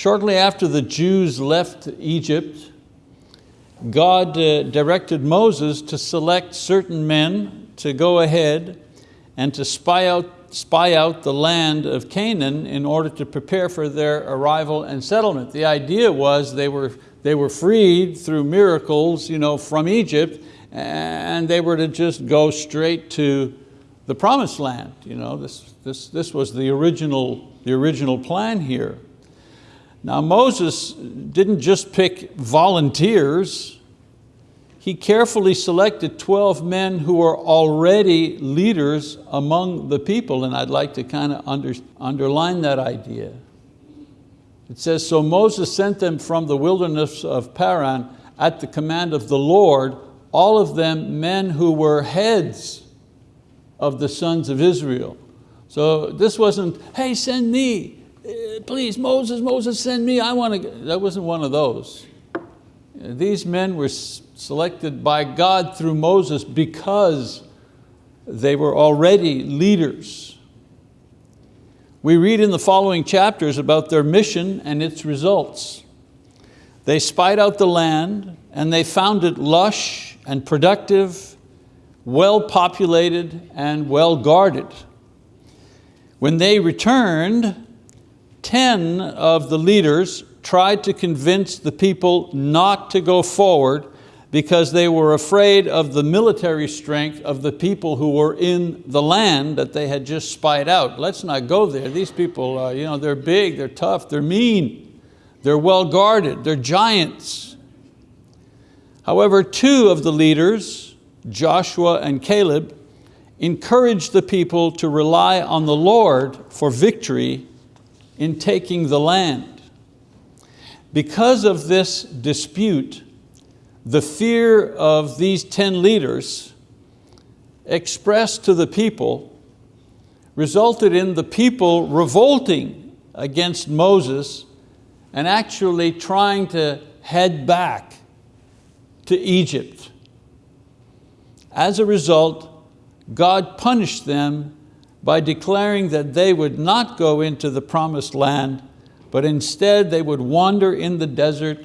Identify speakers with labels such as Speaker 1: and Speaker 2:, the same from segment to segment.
Speaker 1: Shortly after the Jews left Egypt, God uh, directed Moses to select certain men to go ahead and to spy out, spy out the land of Canaan in order to prepare for their arrival and settlement. The idea was they were, they were freed through miracles you know, from Egypt and they were to just go straight to the promised land. You know, this, this, this was the original, the original plan here. Now Moses didn't just pick volunteers, he carefully selected 12 men who were already leaders among the people, and I'd like to kind of under, underline that idea. It says, so Moses sent them from the wilderness of Paran at the command of the Lord, all of them men who were heads of the sons of Israel. So this wasn't, hey, send me, Uh, please, Moses, Moses, send me, I want to, that wasn't one of those. Uh, these men were selected by God through Moses because they were already leaders. We read in the following chapters about their mission and its results. They spied out the land and they found it lush and productive, well populated and well guarded. When they returned, 10 of the leaders tried to convince the people not to go forward because they were afraid of the military strength of the people who were in the land that they had just spied out. Let's not go there. These people, uh, you know, they're big, they're tough, they're mean, they're well guarded, they're giants. However, two of the leaders, Joshua and Caleb, encouraged the people to rely on the Lord for victory in taking the land. Because of this dispute, the fear of these 10 leaders expressed to the people resulted in the people revolting against Moses and actually trying to head back to Egypt. As a result, God punished them by declaring that they would not go into the promised land, but instead they would wander in the desert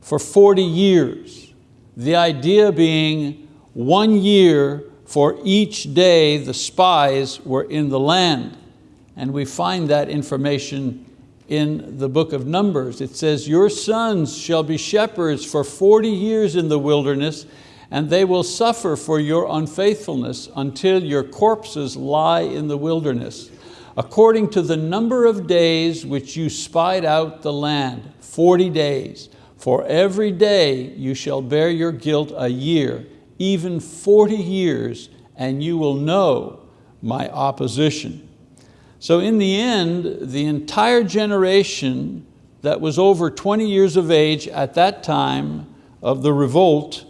Speaker 1: for 40 years. The idea being one year for each day the spies were in the land. And we find that information in the book of Numbers. It says, your sons shall be shepherds for 40 years in the wilderness and they will suffer for your unfaithfulness until your corpses lie in the wilderness, according to the number of days which you spied out the land, 40 days. For every day you shall bear your guilt a year, even 40 years, and you will know my opposition. So in the end, the entire generation that was over 20 years of age at that time of the revolt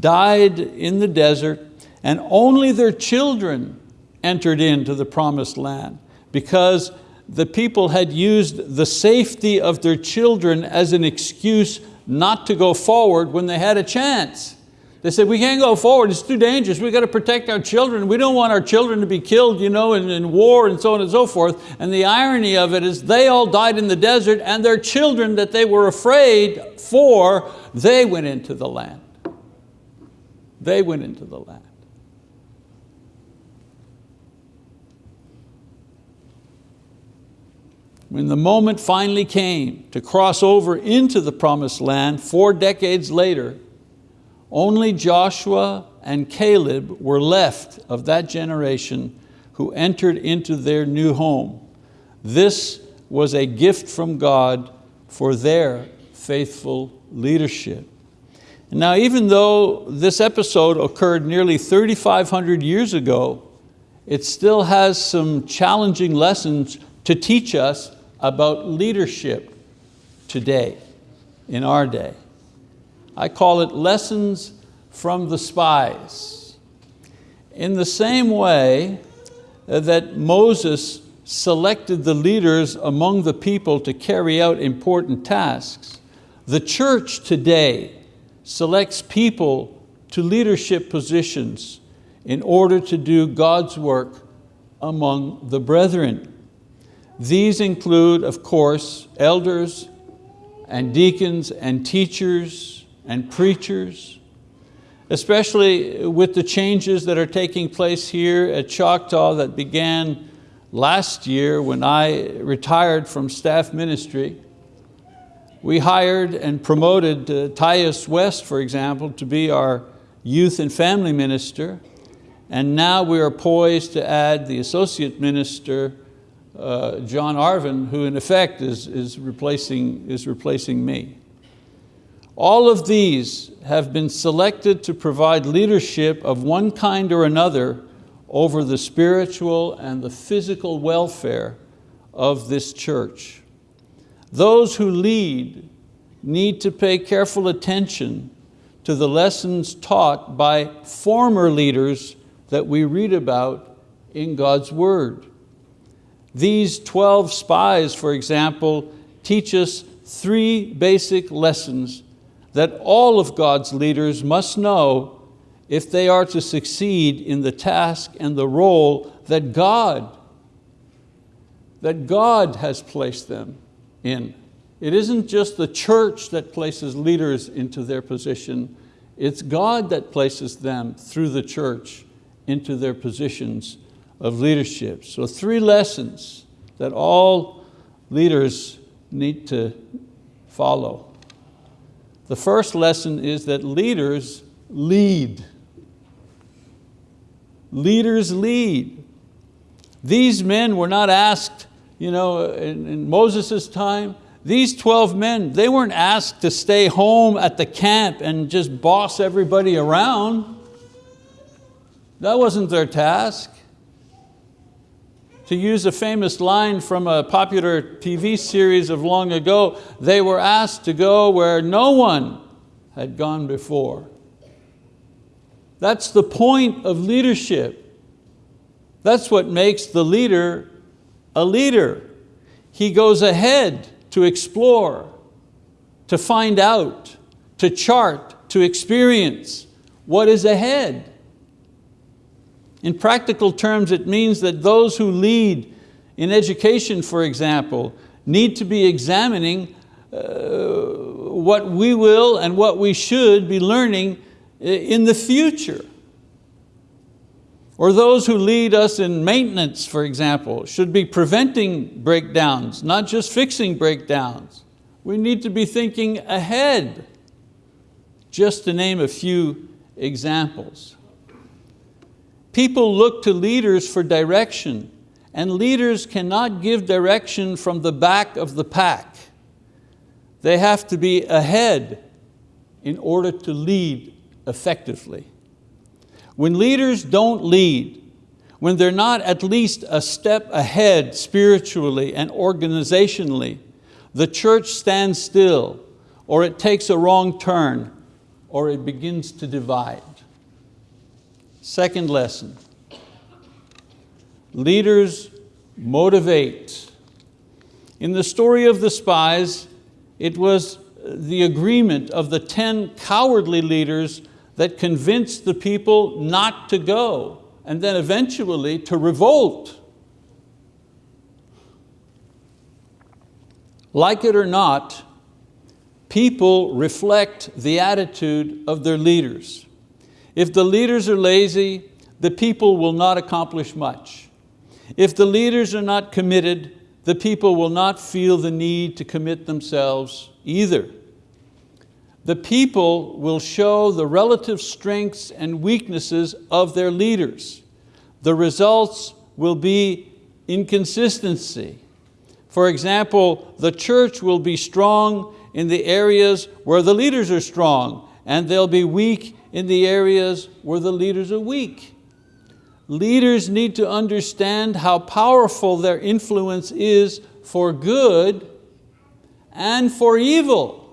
Speaker 1: died in the desert, and only their children entered into the promised land because the people had used the safety of their children as an excuse not to go forward when they had a chance. They said, we can't go forward, it's too dangerous, We've got to protect our children. We don't want our children to be killed you know, in, in war and so on and so forth. And the irony of it is they all died in the desert and their children that they were afraid for, they went into the land. They went into the land. When the moment finally came to cross over into the promised land four decades later, only Joshua and Caleb were left of that generation who entered into their new home. This was a gift from God for their faithful leadership. Now even though this episode occurred nearly 3,500 years ago, it still has some challenging lessons to teach us about leadership today, in our day. I call it lessons from the spies. In the same way that Moses selected the leaders among the people to carry out important tasks, the church today selects people to leadership positions in order to do God's work among the brethren. These include, of course, elders, and deacons and teachers and preachers, especially with the changes that are taking place here at Choctaw that began last year when I retired from staff ministry. We hired and promoted uh, Tyus West, for example, to be our youth and family minister. And now we are poised to add the associate minister, uh, John Arvin, who in effect is, is, replacing, is replacing me. All of these have been selected to provide leadership of one kind or another over the spiritual and the physical welfare of this church. Those who lead need to pay careful attention to the lessons taught by former leaders that we read about in God's word. These 12 spies, for example, teach us three basic lessons that all of God's leaders must know if they are to succeed in the task and the role that God, that God has placed them in. It isn't just the church that places leaders into their position, it's God that places them through the church into their positions of leadership. So three lessons that all leaders need to follow. The first lesson is that leaders lead. Leaders lead. These men were not asked, you know, in, in Moses' time, these 12 men, they weren't asked to stay home at the camp and just boss everybody around. That wasn't their task. To use a famous line from a popular TV series of long ago, they were asked to go where no one had gone before. That's the point of leadership. That's what makes the leader a leader. He goes ahead to explore, to find out, to chart, to experience what is ahead. In practical terms, it means that those who lead in education, for example, need to be examining uh, what we will and what we should be learning in the future. Or those who lead us in maintenance, for example, should be preventing breakdowns, not just fixing breakdowns. We need to be thinking ahead, just to name a few examples. People look to leaders for direction, and leaders cannot give direction from the back of the pack. They have to be ahead in order to lead effectively. When leaders don't lead, when they're not at least a step ahead spiritually and organizationally, the church stands still, or it takes a wrong turn, or it begins to divide. Second lesson, leaders motivate. In the story of the spies, it was the agreement of the 10 cowardly leaders that convinced the people not to go and then eventually to revolt. Like it or not, people reflect the attitude of their leaders. If the leaders are lazy, the people will not accomplish much. If the leaders are not committed, the people will not feel the need to commit themselves either the people will show the relative strengths and weaknesses of their leaders. The results will be inconsistency. For example, the church will be strong in the areas where the leaders are strong, and they'll be weak in the areas where the leaders are weak. Leaders need to understand how powerful their influence is for good and for evil.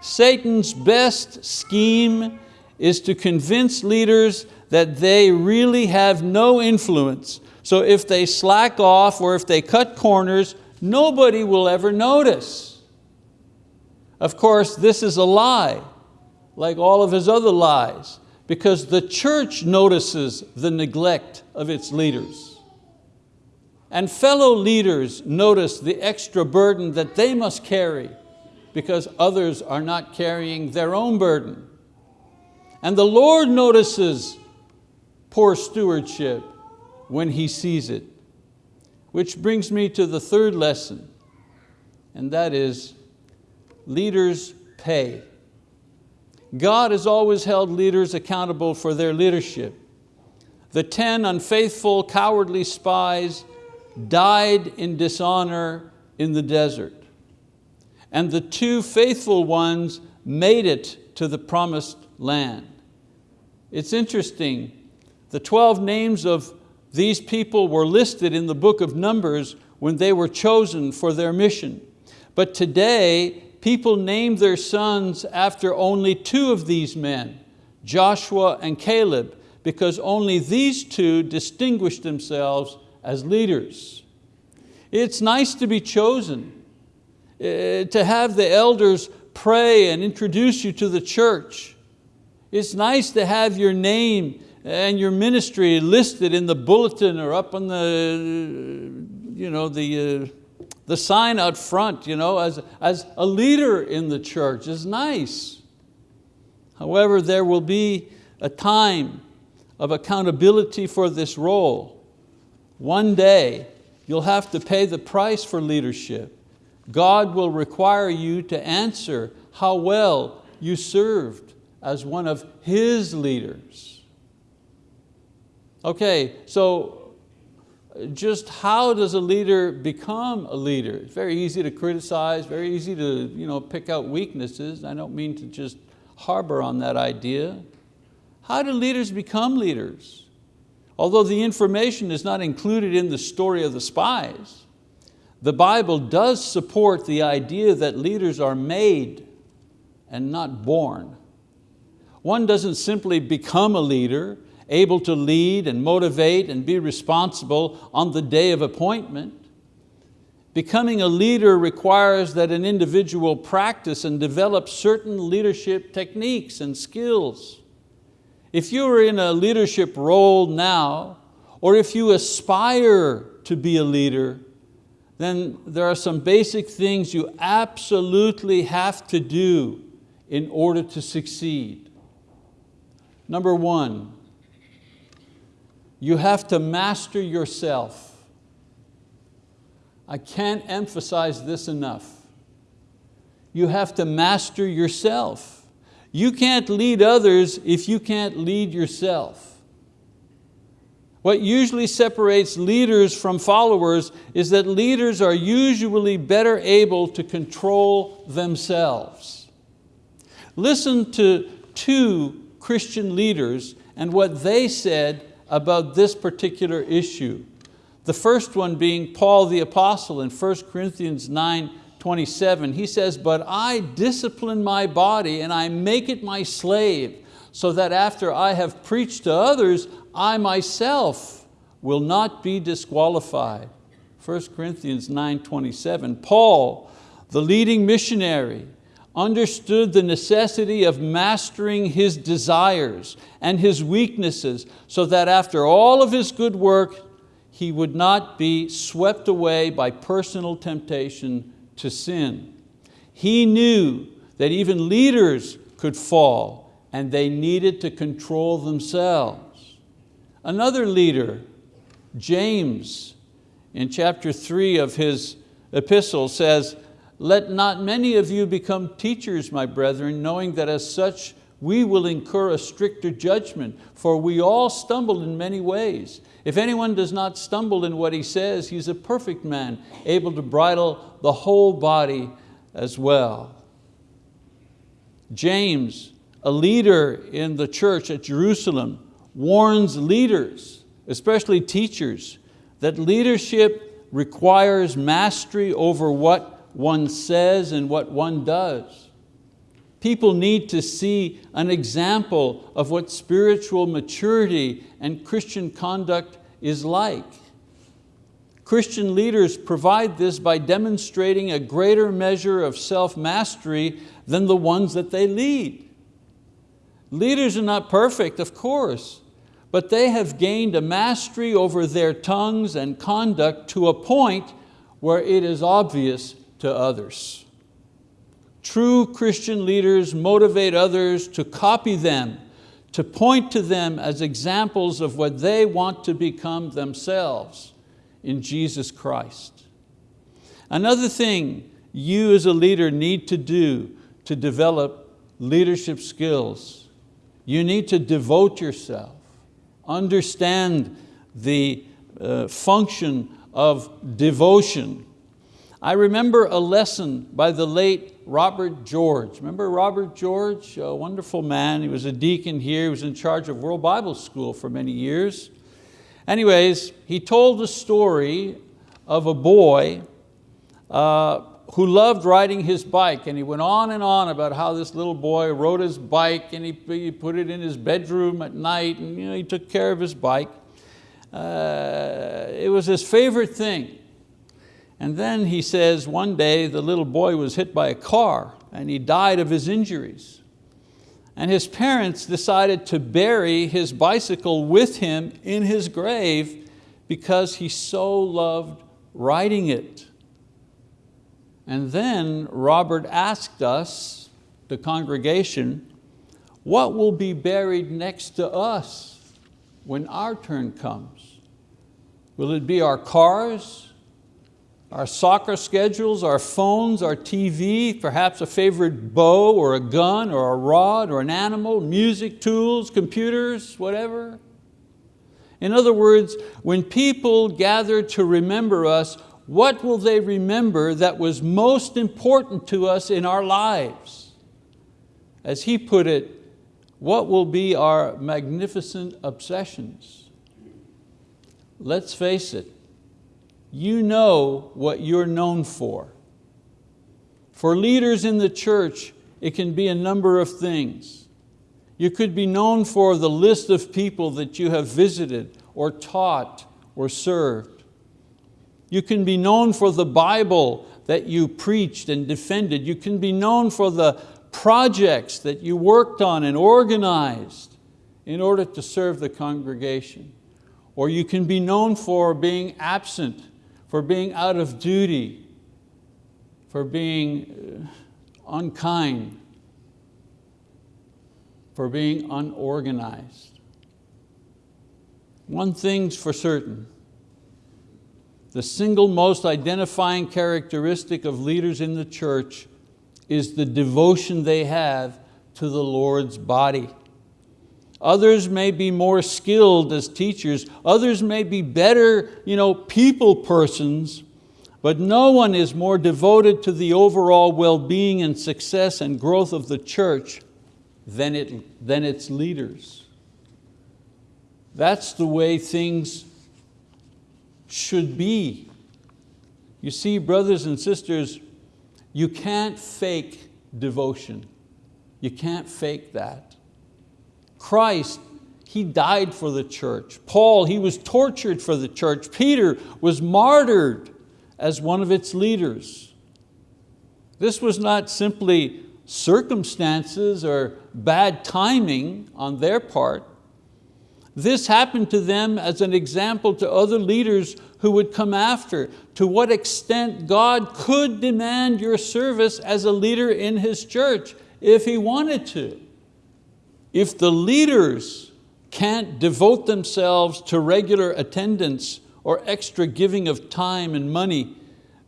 Speaker 1: Satan's best scheme is to convince leaders that they really have no influence. So if they slack off or if they cut corners, nobody will ever notice. Of course, this is a lie, like all of his other lies, because the church notices the neglect of its leaders. And fellow leaders notice the extra burden that they must carry because others are not carrying their own burden. And the Lord notices poor stewardship when He sees it. Which brings me to the third lesson, and that is leaders pay. God has always held leaders accountable for their leadership. The 10 unfaithful, cowardly spies died in dishonor in the desert. And the two faithful ones made it to the promised land. It's interesting, the 12 names of these people were listed in the book of Numbers when they were chosen for their mission. But today, people name their sons after only two of these men, Joshua and Caleb, because only these two distinguished themselves as leaders. It's nice to be chosen, to have the elders pray and introduce you to the church. It's nice to have your name and your ministry listed in the bulletin or up on the, you know, the, uh, the sign out front you know, as, as a leader in the church is nice. However, there will be a time of accountability for this role. One day, you'll have to pay the price for leadership. God will require you to answer how well you served as one of His leaders. Okay, so just how does a leader become a leader? It's very easy to criticize, very easy to you know, pick out weaknesses. I don't mean to just harbor on that idea. How do leaders become leaders? Although the information is not included in the story of the spies, the Bible does support the idea that leaders are made and not born. One doesn't simply become a leader, able to lead and motivate and be responsible on the day of appointment. Becoming a leader requires that an individual practice and develop certain leadership techniques and skills. If you are in a leadership role now, or if you aspire to be a leader, then there are some basic things you absolutely have to do in order to succeed. Number one, you have to master yourself. I can't emphasize this enough. You have to master yourself. You can't lead others if you can't lead yourself. What usually separates leaders from followers is that leaders are usually better able to control themselves. Listen to two Christian leaders and what they said about this particular issue. The first one being Paul the apostle in 1 Corinthians 9, 27. He says, but I discipline my body and I make it my slave so that after I have preached to others, I myself will not be disqualified. 1 Corinthians 9.27, Paul, the leading missionary, understood the necessity of mastering his desires and his weaknesses so that after all of his good work, he would not be swept away by personal temptation to sin. He knew that even leaders could fall and they needed to control themselves. Another leader, James, in chapter three of his epistle says, let not many of you become teachers, my brethren, knowing that as such we will incur a stricter judgment, for we all stumble in many ways. If anyone does not stumble in what he says, he's a perfect man, able to bridle the whole body as well. James, a leader in the church at Jerusalem, warns leaders, especially teachers, that leadership requires mastery over what one says and what one does. People need to see an example of what spiritual maturity and Christian conduct is like. Christian leaders provide this by demonstrating a greater measure of self-mastery than the ones that they lead. Leaders are not perfect, of course, but they have gained a mastery over their tongues and conduct to a point where it is obvious to others. True Christian leaders motivate others to copy them, to point to them as examples of what they want to become themselves in Jesus Christ. Another thing you as a leader need to do to develop leadership skills, you need to devote yourself, understand the uh, function of devotion. I remember a lesson by the late Robert George. Remember Robert George, a wonderful man. He was a deacon here. He was in charge of World Bible School for many years. Anyways, he told the story of a boy uh, who loved riding his bike and he went on and on about how this little boy rode his bike and he, he put it in his bedroom at night and you know, he took care of his bike. Uh, it was his favorite thing. And then he says one day the little boy was hit by a car and he died of his injuries. And his parents decided to bury his bicycle with him in his grave because he so loved riding it. And then Robert asked us, the congregation, what will be buried next to us when our turn comes? Will it be our cars, our soccer schedules, our phones, our TV, perhaps a favorite bow or a gun or a rod or an animal, music, tools, computers, whatever. In other words, when people gather to remember us, what will they remember that was most important to us in our lives? As he put it, what will be our magnificent obsessions? Let's face it, you know what you're known for. For leaders in the church, it can be a number of things. You could be known for the list of people that you have visited or taught or served. You can be known for the Bible that you preached and defended. You can be known for the projects that you worked on and organized in order to serve the congregation. Or you can be known for being absent for being out of duty, for being uh, unkind, for being unorganized. One thing's for certain, the single most identifying characteristic of leaders in the church is the devotion they have to the Lord's body. Others may be more skilled as teachers. Others may be better you know, people persons, but no one is more devoted to the overall well-being and success and growth of the church than, it, than its leaders. That's the way things should be. You see, brothers and sisters, you can't fake devotion. You can't fake that. Christ, He died for the church. Paul, he was tortured for the church. Peter was martyred as one of its leaders. This was not simply circumstances or bad timing on their part. This happened to them as an example to other leaders who would come after, to what extent God could demand your service as a leader in His church if He wanted to. If the leaders can't devote themselves to regular attendance or extra giving of time and money,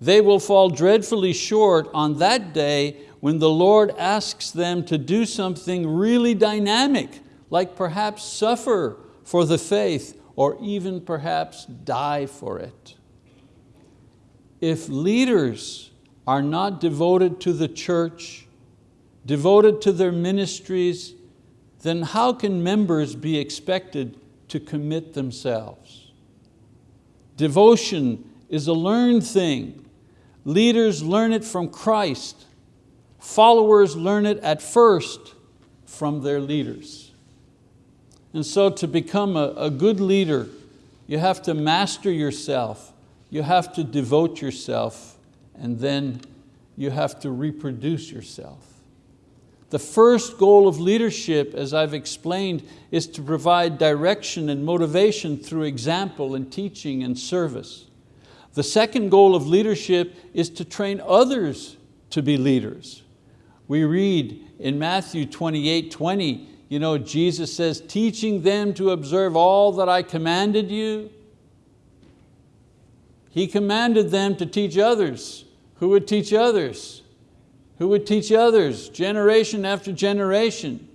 Speaker 1: they will fall dreadfully short on that day when the Lord asks them to do something really dynamic, like perhaps suffer for the faith or even perhaps die for it. If leaders are not devoted to the church, devoted to their ministries, then how can members be expected to commit themselves? Devotion is a learned thing. Leaders learn it from Christ. Followers learn it at first from their leaders. And so to become a, a good leader, you have to master yourself, you have to devote yourself, and then you have to reproduce yourself. The first goal of leadership, as I've explained, is to provide direction and motivation through example and teaching and service. The second goal of leadership is to train others to be leaders. We read in Matthew 28, 20, you know, Jesus says, teaching them to observe all that I commanded you. He commanded them to teach others. Who would teach others? Who would teach others, generation after generation?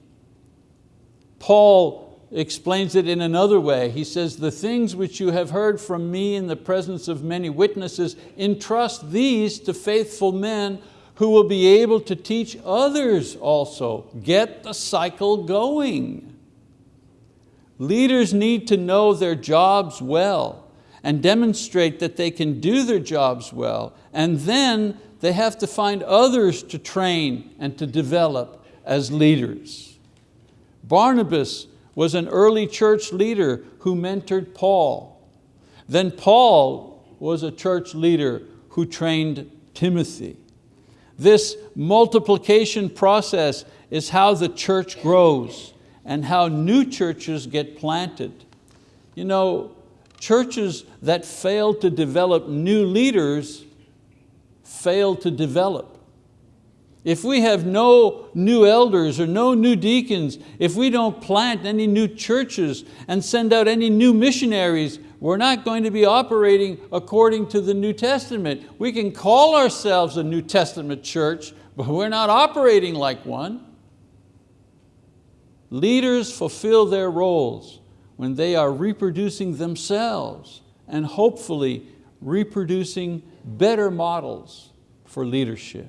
Speaker 1: Paul explains it in another way. He says, the things which you have heard from me in the presence of many witnesses, entrust these to faithful men who will be able to teach others also. Get the cycle going. Leaders need to know their jobs well and demonstrate that they can do their jobs well. And then they have to find others to train and to develop as leaders. Barnabas was an early church leader who mentored Paul. Then Paul was a church leader who trained Timothy. This multiplication process is how the church grows and how new churches get planted. You know, churches that fail to develop new leaders fail to develop. If we have no new elders or no new deacons, if we don't plant any new churches and send out any new missionaries, we're not going to be operating according to the New Testament. We can call ourselves a New Testament church, but we're not operating like one. Leaders fulfill their roles when they are reproducing themselves and hopefully reproducing better models for leadership.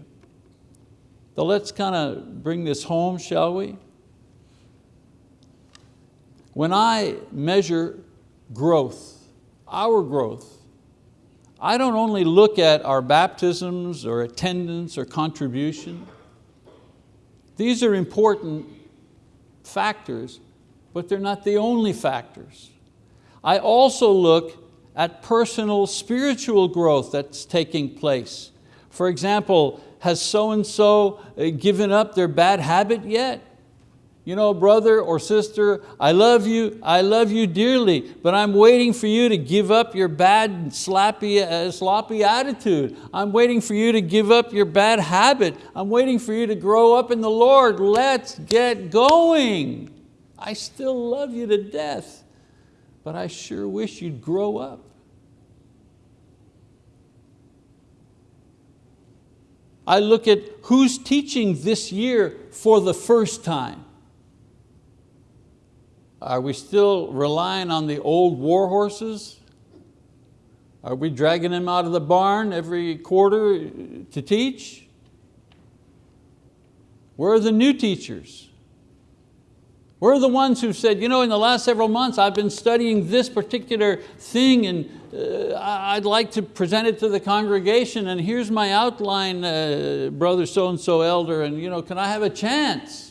Speaker 1: So let's kind of bring this home, shall we? When I measure growth, our growth, I don't only look at our baptisms or attendance or contribution. These are important factors, but they're not the only factors. I also look at personal spiritual growth that's taking place. For example, has so-and-so uh, given up their bad habit yet? You know, brother or sister, I love you, I love you dearly, but I'm waiting for you to give up your bad, slappy, uh, sloppy attitude. I'm waiting for you to give up your bad habit. I'm waiting for you to grow up in the Lord. Let's get going. I still love you to death, but I sure wish you'd grow up. I look at who's teaching this year for the first time. Are we still relying on the old war horses? Are we dragging them out of the barn every quarter to teach? Where are the new teachers? Where are the ones who said, you know, in the last several months I've been studying this particular thing and uh, I'd like to present it to the congregation and here's my outline, uh, brother so-and-so elder, and you know, can I have a chance?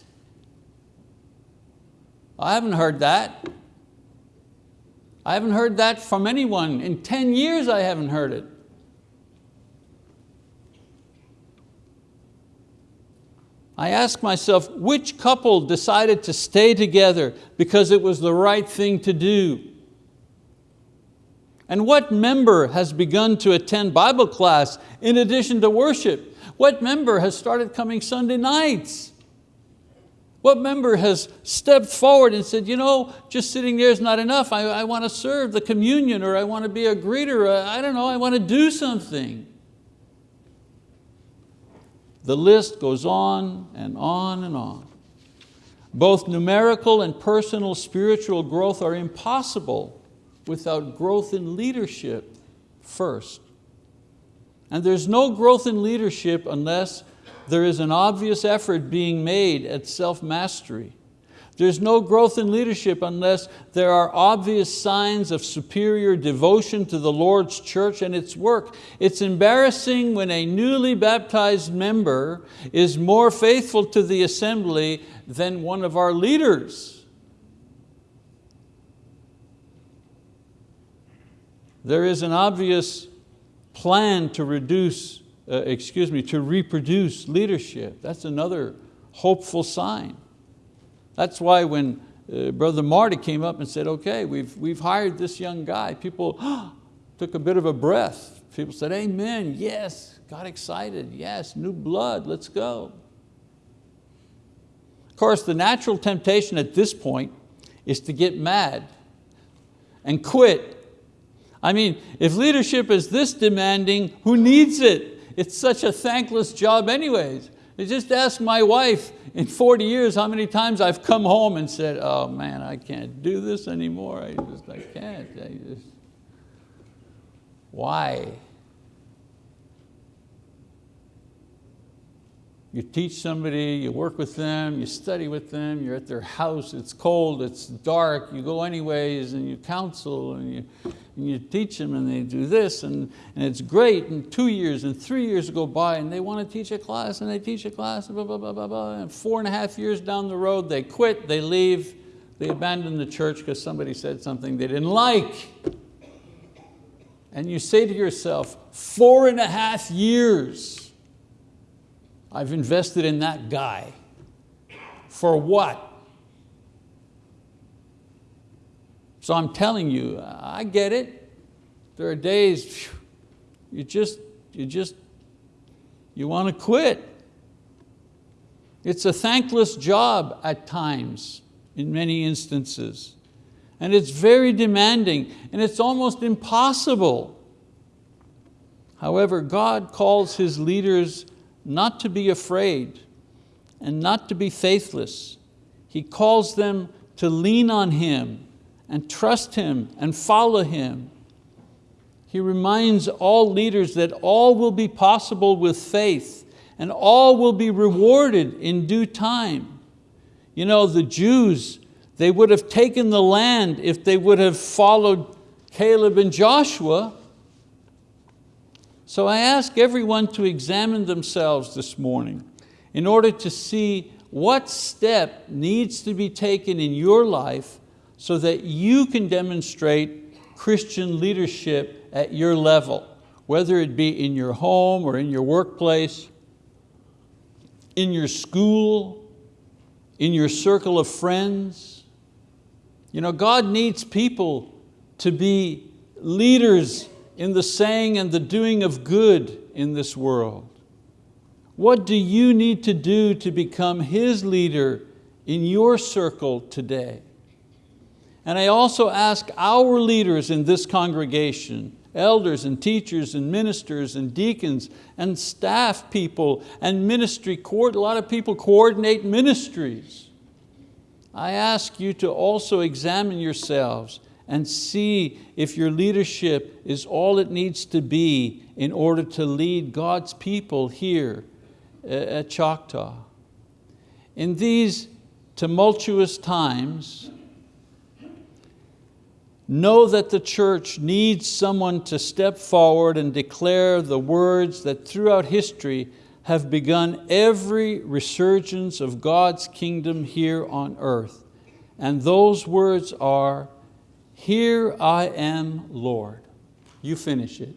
Speaker 1: I haven't heard that. I haven't heard that from anyone. In 10 years I haven't heard it. I ask myself, which couple decided to stay together because it was the right thing to do? And what member has begun to attend Bible class in addition to worship? What member has started coming Sunday nights? What member has stepped forward and said, you know, just sitting there is not enough. I, I want to serve the communion or I want to be a greeter. I don't know, I want to do something. The list goes on and on and on. Both numerical and personal spiritual growth are impossible without growth in leadership first. And there's no growth in leadership unless there is an obvious effort being made at self-mastery. There's no growth in leadership unless there are obvious signs of superior devotion to the Lord's church and its work. It's embarrassing when a newly baptized member is more faithful to the assembly than one of our leaders. There is an obvious plan to reduce, uh, excuse me, to reproduce leadership. That's another hopeful sign. That's why when uh, Brother Marty came up and said, okay, we've, we've hired this young guy, people took a bit of a breath. People said, amen, yes, got excited, yes, new blood, let's go. Of course, the natural temptation at this point is to get mad and quit. I mean, if leadership is this demanding, who needs it? It's such a thankless job anyways. Just ask my wife in 40 years how many times I've come home and said, oh man, I can't do this anymore. I just, I can't. I just, why? You teach somebody, you work with them, you study with them, you're at their house, it's cold, it's dark, you go anyways and you counsel and you, and you teach them and they do this and, and it's great and two years and three years go by and they want to teach a class and they teach a class, blah, blah, blah, blah, blah, and four and a half years down the road they quit, they leave, they abandon the church because somebody said something they didn't like. And you say to yourself, four and a half years, I've invested in that guy. For what? So I'm telling you, I get it. There are days you just, you just, you want to quit. It's a thankless job at times, in many instances. And it's very demanding, and it's almost impossible. However, God calls His leaders not to be afraid and not to be faithless. He calls them to lean on Him and trust Him and follow Him. He reminds all leaders that all will be possible with faith and all will be rewarded in due time. You know, the Jews, they would have taken the land if they would have followed Caleb and Joshua, so I ask everyone to examine themselves this morning in order to see what step needs to be taken in your life so that you can demonstrate Christian leadership at your level, whether it be in your home or in your workplace, in your school, in your circle of friends. You know, God needs people to be leaders in the saying and the doing of good in this world? What do you need to do to become His leader in your circle today? And I also ask our leaders in this congregation, elders and teachers and ministers and deacons and staff people and ministry, a lot of people coordinate ministries. I ask you to also examine yourselves and see if your leadership is all it needs to be in order to lead God's people here uh, at Choctaw. In these tumultuous times, know that the church needs someone to step forward and declare the words that throughout history have begun every resurgence of God's kingdom here on earth. And those words are, here I am, Lord. You finish it.